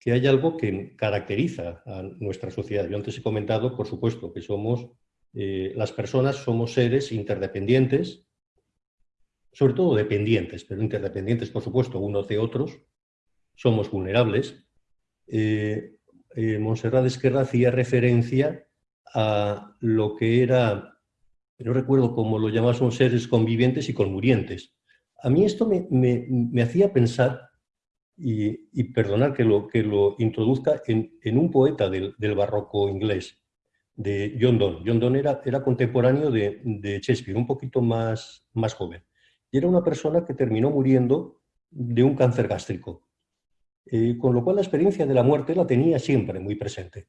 que hay algo que caracteriza a nuestra sociedad. Yo antes he comentado, por supuesto, que somos, eh, las personas somos seres interdependientes, sobre todo dependientes, pero interdependientes, por supuesto, unos de otros, somos vulnerables. Eh, eh, Montserrat Esquerra hacía referencia a lo que era, no recuerdo cómo lo llamaban seres convivientes y conmurientes. A mí esto me, hacía pensar, y, perdonar que lo, que lo introduzca, en, un poeta del, barroco inglés, de John Donne. John Donne era, era contemporáneo de, de, Shakespeare, un poquito más, más joven. Y era una persona que terminó muriendo de un cáncer gástrico. Eh, con lo cual la experiencia de la muerte la tenía siempre muy presente.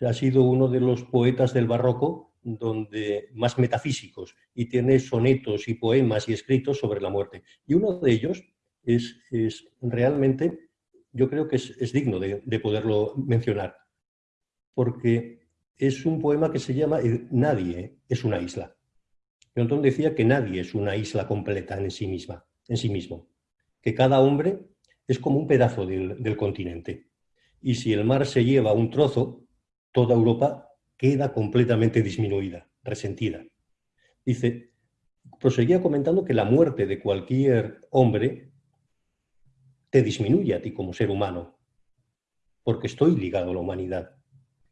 Ha sido uno de los poetas del barroco donde, más metafísicos y tiene sonetos y poemas y escritos sobre la muerte. Y uno de ellos es, realmente, yo creo que es, digno de, poderlo mencionar, porque es un poema que se llama Nadie es una isla. John decía que nadie es una isla completa en sí misma, en sí mismo, que cada hombre es como un pedazo del, continente. Y si el mar se lleva un trozo, toda Europa queda completamente disminuida, resentida. Dice, proseguía comentando que la muerte de cualquier hombre te disminuye a ti como ser humano, porque estoy ligado a la humanidad.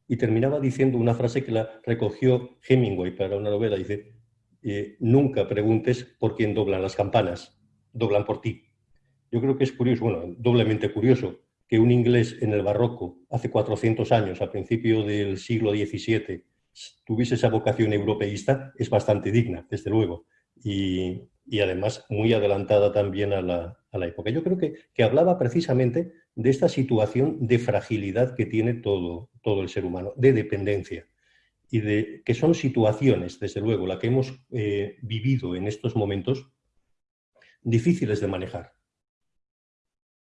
Y terminaba diciendo una frase que la recogió Hemingway para una novela, dice, eh, nunca preguntes por quién doblan las campanas, doblan por ti. Yo creo que es curioso, bueno, doblemente curioso, que un inglés en el barroco, hace 400 años, a principio del siglo XVII, tuviese esa vocación europeísta, es bastante digna, desde luego, y, además muy adelantada también a la, época. Yo creo que, que, hablaba precisamente de esta situación de fragilidad que tiene todo, todo el ser humano, de dependencia, y de que son situaciones, desde luego, la que hemos eh, vivido en estos momentos, difíciles de manejar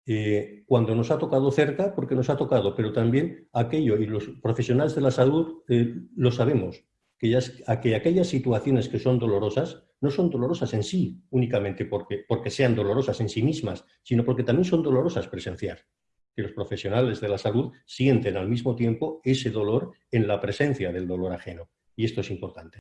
eh, cuando nos ha tocado cerca, porque nos ha tocado, pero también aquello, y los profesionales de la salud eh, lo sabemos, que, que aquellas situaciones que son dolorosas no son dolorosas en sí, únicamente porque, porque sean dolorosas en sí mismas, sino porque también son dolorosas presenciar. Que los profesionales de la salud sienten al mismo tiempo ese dolor en la presencia del dolor ajeno. Y esto es importante.